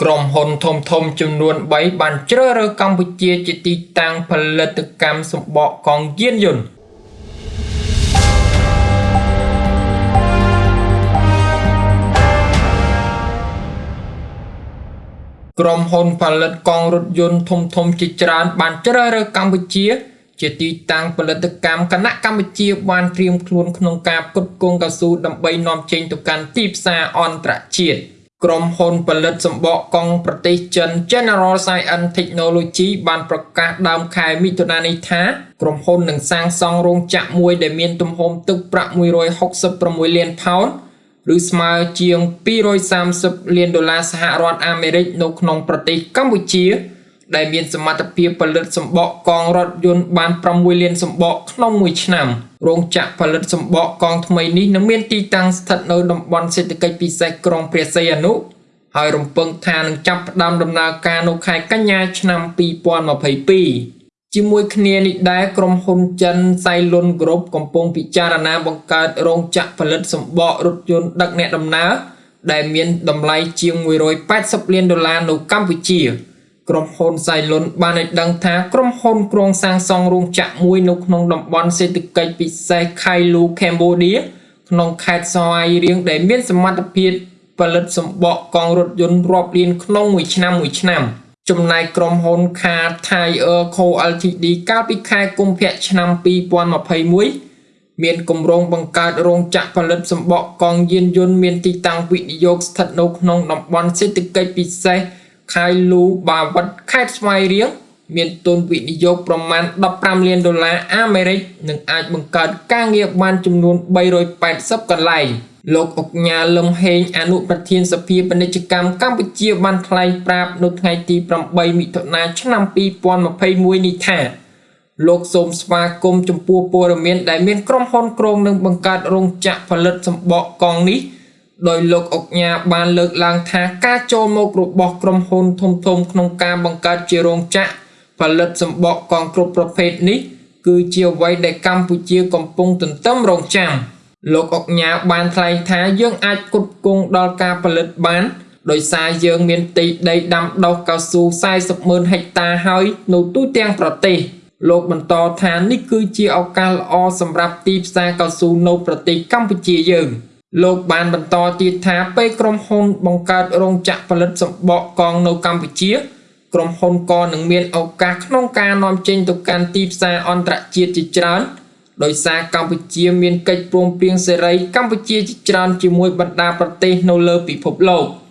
ក្រុមហ៊ុនធំធំចំនួន3បានជ្រើសរើសកម្ពុជាជាទីតាំងផលិតកម្មសម្បកកងយានយន្តក្រុមហ៊ុនផលិតកង់រថយន្តធំធំជាច្រើនបានជ្រើសរើសកម្ពុជា ជាទីតាំងផលិតកម្មគណៈកម្ពុជាបានត្រៀមខ្លួនក្នុងការផ្គត់ផ្គង់កៅស៊ូដើម្បីនាំចេញទៅកាន់ទីផ្សារអន្តរជាតិ។ ក្រុមហ៊ុនផលិតសម្បកកង់ប្រទេសចិន General Science Technology បានប្រកាសដើមខែមិថុនានេះថាក្រុមហ៊ុននឹងសាងសង់រោងចក្រមួយដែលមានទំហំទឹកប្រាក់166លានផោនឬស្មើជាង230លានដុល្លារសហរដ្ឋអាមេរិកនៅក្នុងប្រទេសកម្ពុជា ដែលមានសមត្ថភាពផលិតសម្បកកង់រថយន្តបាន6លានសម្បកក្នុងមួយឆ្នាំរោងចក្រផលិតសម្បកកង់ថ្មីនេះនឹងមានទីតាំងស្ថិតនៅតំបន់សេដ្ឋកិច្ចពិសេសក្រុងព្រះសីហនុហើយរំពឹងថានឹងចាប់ផ្ដើមដំណើរការនៅខែកញ្ញាឆ្នាំ2022ជាមួយគ្នានេះដែរក្រុមហ៊ុនចិន Cylon Group កំពុងពិចារណាបង្កើតរោងចក្រផលិតសម្បករថយន្តដឹកអ្នកដំណើរដែលមានតម្លៃជាង180លានដុល្លារនៅកម្ពុជា ក្រុមហ៊ុនសៃលុនបានឲ្យដឹងថាក្រុមហ៊ុនគ្រងសាងសង់រោងចក្រមួយនៅក្នុងតំបន់សេដ្ឋកិច្ចពិសេសខៃលូកម្ពុជាក្នុងខេត្តសោយរៀងដែលមានសមត្ថភាពផលិតសម្បកកង់រថយន្តរាប់លានក្នុងមួយឆ្នាំមួយឆ្នាំចំណែកក្រុមហ៊ុន Car Tire Co Ltd កាលពីខែកុម្ភៈឆ្នាំ2021មានគម្រោងបង្កើតរោងចក្រផលិតសម្បកកង់យានយន្តមានទីតាំងវិនិយោគស្ថិតនៅក្នុងតំបន់សេដ្ឋកិច្ចពិសេស ខៃលូបាវត្តខេត្តស្វាយរៀងមានទុនវិនិយោគប្រមាណ15លានដុល្លារអាមេរិកនិងអាចបង្កើតការងារបានចំនួន380កន្លែងលោកអុកញ៉ាលឹមហេងអនុប្រធានសភាពាណិជ្ជកម្មកម្ពុជាបានថ្លែងប្រាប់នៅថ្ងៃទី8មិថុនាឆ្នាំ2021នេះថាលោកសូមស្វាគមន៍ចំពោះព័ត៌មានដែលមានក្រុមហ៊ុនក្រុងនឹងបង្កើតរោងចក្រផលិតសម្បកកង់នេះ ដោយលោកអុកញ៉ាបានលើកឡើងថាការចូលមករបស់ក្រុមហ៊ុនធំធំក្នុងការបង្កើតជារោងចក្រផលិតសម្បកកង់គ្រប់ប្រភេទនេះ គឺជាអ្វីដែលកម្ពុជាកំពុងទន្ទឹមរង់ចាំលោកអុកញ៉ាបានថ្លែងថាយើងអាចគុតគង់ដល់ការផលិតបាន ដោយសារយើងមានផ្ទៃដីដាំដុះកៅស៊ូ40ម៉ឺនហិកតាហើយនៅទូទាំងប្រទេសលោកបន្តថានេះគឺជាឱកាសល្អសម្រាប់ទីផ្សារកៅស៊ូនៅប្រទេសកម្ពុជាយើង។ លោកបានបន្តទៀតថាពេលក្រុមហ៊ុនបង្កើតរោងចក្រផលិតសម្បកកង់នៅកម្ពុជាក្រុមហ៊ុនក៏នឹងមានឱកាសក្នុងការនាំចេញទៅកាន់ទីផ្សារអន្តរជាតិជាច្រើនដោយសារកម្ពុជាមានកិច្ចព្រមព្រៀងសេរីកម្ពុជាជាច្រើនជាមួយបណ្ដាប្រទេសនៅលើពិភពលោក។